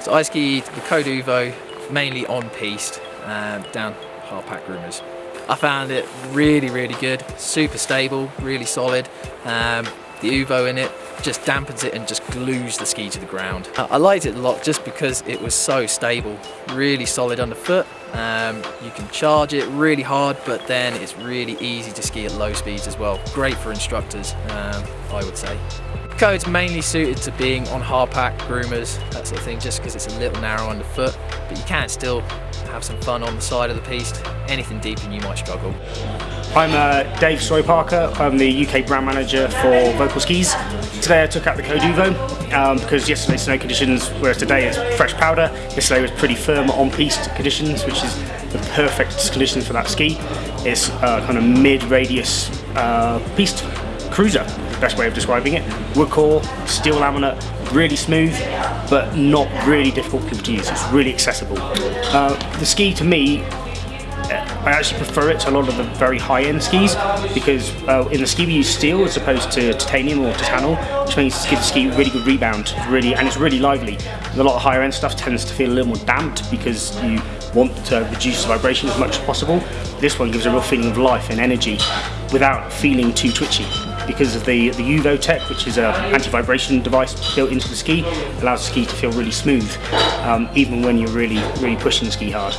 So I skied the Code Uvo mainly on piste um, down Hardpack Groomers. I found it really, really good, super stable, really solid. Um, the Uvo in it just dampens it and just glues the ski to the ground. I liked it a lot just because it was so stable, really solid underfoot. Um, you can charge it really hard, but then it's really easy to ski at low speeds as well. Great for instructors, um, I would say. Code's mainly suited to being on hard pack, groomers, that sort of thing, just because it's a little narrow underfoot, but you can still have some fun on the side of the piste. Anything deep and you might struggle. I'm uh, Dave Story Parker. I'm the UK brand manager for Völkl Skis. Today I took out the Code um, because yesterday's snow conditions, whereas today it's fresh powder. Yesterday was pretty firm on piste conditions, which is the perfect conditions for that ski. It's uh, kind of mid-radius uh, piste cruiser, best way of describing it. Wood core, steel laminate, really smooth, but not really difficult to use. It's really accessible. Uh, the ski to me I actually prefer it to a lot of the very high-end skis because uh, in the ski we use steel as opposed to titanium or titanal, which means it gives the ski really good rebound, really, and it's really lively. A lot of higher-end stuff tends to feel a little more damped because you want to reduce the vibration as much as possible. This one gives a real feeling of life and energy without feeling too twitchy because of the, the UVO Tech, which is an anti-vibration device built into the ski, allows the ski to feel really smooth, um, even when you're really, really pushing the ski hard.